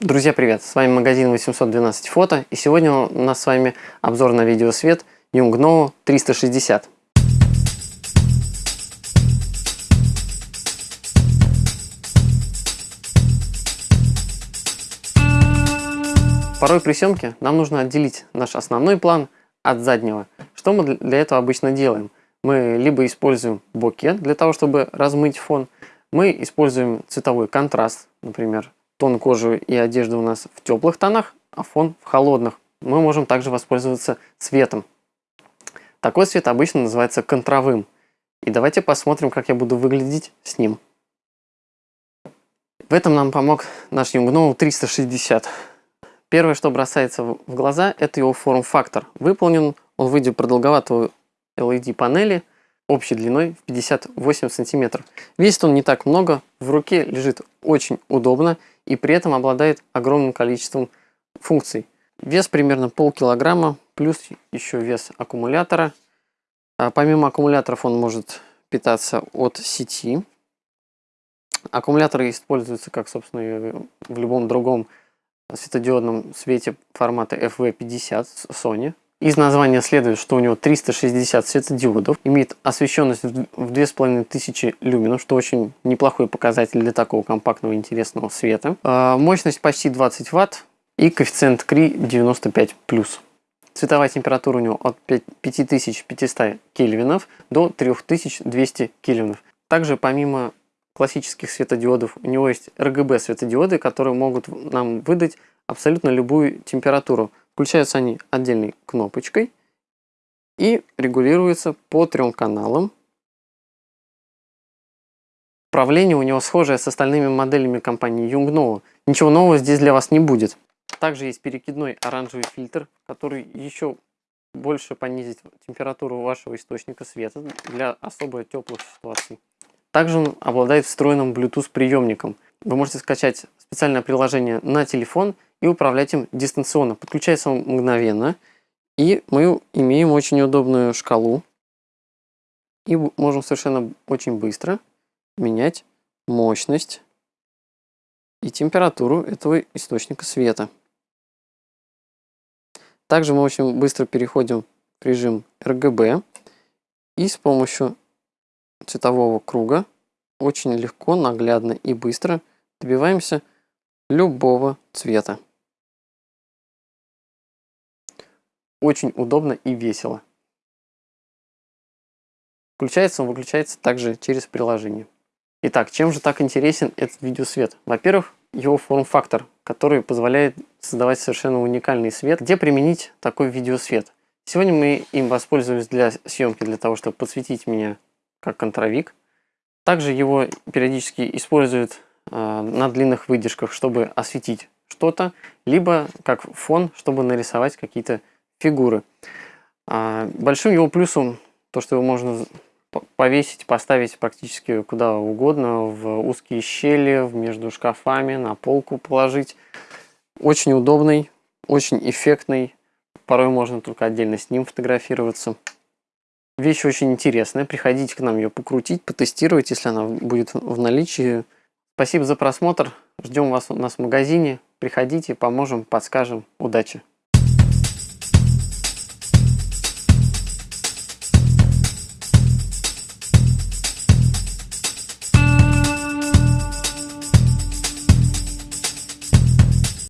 Друзья, привет! С вами магазин 812 фото и сегодня у нас с вами обзор на видеосвет Yongnuo 360. Порой при съемке нам нужно отделить наш основной план от заднего. Что мы для этого обычно делаем? Мы либо используем бокет для того, чтобы размыть фон, мы используем цветовой контраст, например, тон кожи и одежды у нас в теплых тонах, а фон в холодных. Мы можем также воспользоваться цветом. Такой цвет обычно называется контровым. И давайте посмотрим, как я буду выглядеть с ним. В этом нам помог наш Yongnuo 360. Первое, что бросается в глаза, это его форм-фактор. Выполнен он в виде продолговатого LED панели общей длиной в 58 сантиметров. Весит он не так много, в руке лежит очень удобно и при этом обладает огромным количеством функций. Вес примерно полкилограмма, плюс еще вес аккумулятора. А помимо аккумуляторов он может питаться от сети. Аккумуляторы используются, как, собственно, в любом другом светодиодном свете формата FV50 Sony. Из названия следует, что у него 360 светодиодов, имеет освещенность в 2500 люменов, что очень неплохой показатель для такого компактного интересного света. А, мощность почти 20 Вт и коэффициент КРИ 95+. Цветовая температура у него от 5500 кельвинов до 3200 кельвинов. Также помимо классических светодиодов у него есть RGB светодиоды, которые могут нам выдать абсолютно любую температуру. Включаются они отдельной кнопочкой и регулируются по трем каналам. Управление у него схожее с остальными моделями компании Yongnuo. Ничего нового здесь для вас не будет. Также есть перекидной оранжевый фильтр, который еще больше понизит температуру вашего источника света для особо теплых ситуаций. Также он обладает встроенным Bluetooth приемником. Вы можете скачать специальное приложение на телефон и управлять им дистанционно. Подключается он мгновенно. И мы имеем очень удобную шкалу. И можем совершенно очень быстро менять мощность и температуру этого источника света. Также мы очень быстро переходим в режим RGB и с помощью цветового круга очень легко, наглядно и быстро добиваемся любого цвета. Очень удобно и весело. Включается он, выключается также через приложение. Итак, чем же так интересен этот видеосвет? Во-первых, его форм-фактор, который позволяет создавать совершенно уникальный свет. Где применить такой видеосвет? Сегодня мы им воспользуемся для съемки, для того, чтобы подсветить меня как контровик. Также его периодически используют на длинных выдержках, чтобы осветить что-то, либо как фон, чтобы нарисовать какие-то фигуры. А, большим его плюсом то, что его можно повесить, поставить практически куда угодно, в узкие щели, между шкафами, на полку положить. Очень удобный, очень эффектный. Порой можно только отдельно с ним фотографироваться. Вещь очень интересная. Приходите к нам ее покрутить, потестировать, если она будет в наличии. Спасибо за просмотр. Ждем вас у нас в магазине. Приходите, поможем, подскажем. Удачи!